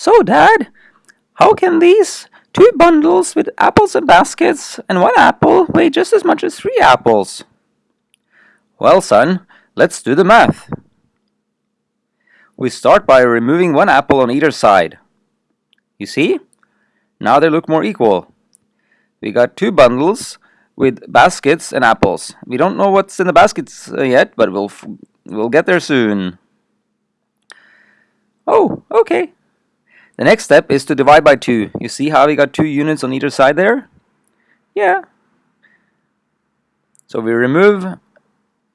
So, Dad, how can these two bundles with apples and baskets and one apple weigh just as much as three apples? Well, son, let's do the math. We start by removing one apple on either side. You see? Now they look more equal. We got two bundles with baskets and apples. We don't know what's in the baskets uh, yet, but we'll we'll get there soon. Oh, okay. The next step is to divide by 2. You see how we got two units on either side there? Yeah. So we remove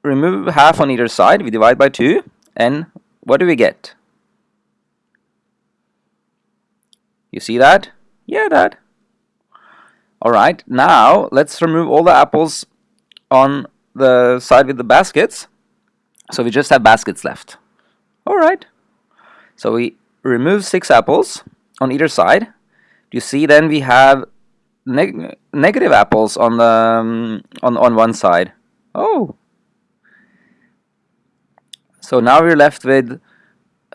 remove half on either side, we divide by 2, and what do we get? You see that? Yeah, that. Alright, now let's remove all the apples on the side with the baskets. So we just have baskets left. Alright. So we remove six apples on either side. You see then we have neg negative apples on the um, on on one side. Oh. So now we're left with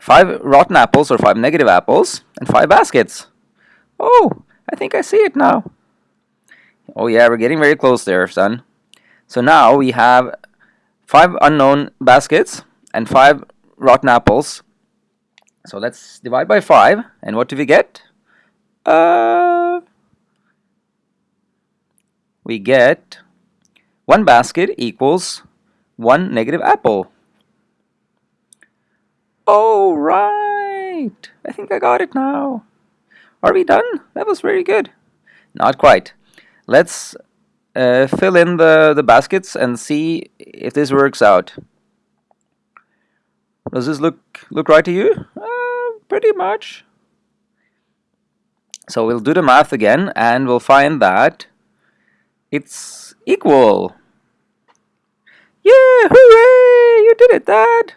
five rotten apples or five negative apples and five baskets. Oh, I think I see it now. Oh yeah, we're getting very close there, son. So now we have five unknown baskets and five rotten apples so let's divide by 5 and what do we get? Uh, we get one basket equals one negative apple. Oh, right. I think I got it now. Are we done? That was very good. Not quite. Let's uh, fill in the, the baskets and see if this works out. Does this look look right to you? Pretty much. So we'll do the math again and we'll find that it's equal. Yeah, hooray! You did it, Dad!